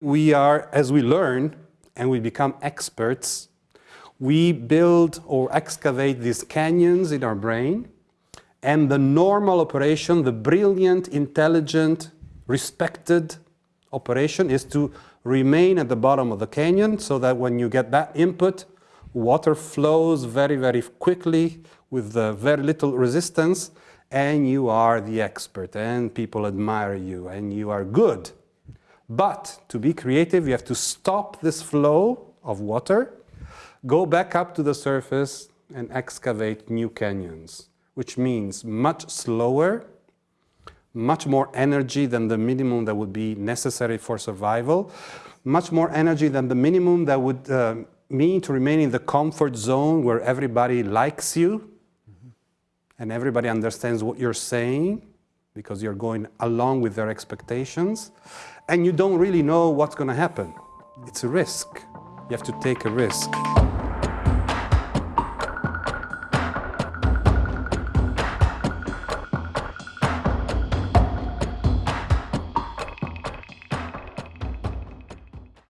We are, as we learn and we become experts, we build or excavate these canyons in our brain and the normal operation, the brilliant, intelligent, respected operation is to remain at the bottom of the canyon so that when you get that input, water flows very, very quickly with very little resistance and you are the expert and people admire you and you are good. But to be creative, you have to stop this flow of water, go back up to the surface and excavate new canyons, which means much slower, much more energy than the minimum that would be necessary for survival, much more energy than the minimum that would uh, mean to remain in the comfort zone where everybody likes you mm -hmm. and everybody understands what you're saying because you're going along with their expectations and you don't really know what's going to happen. It's a risk. You have to take a risk.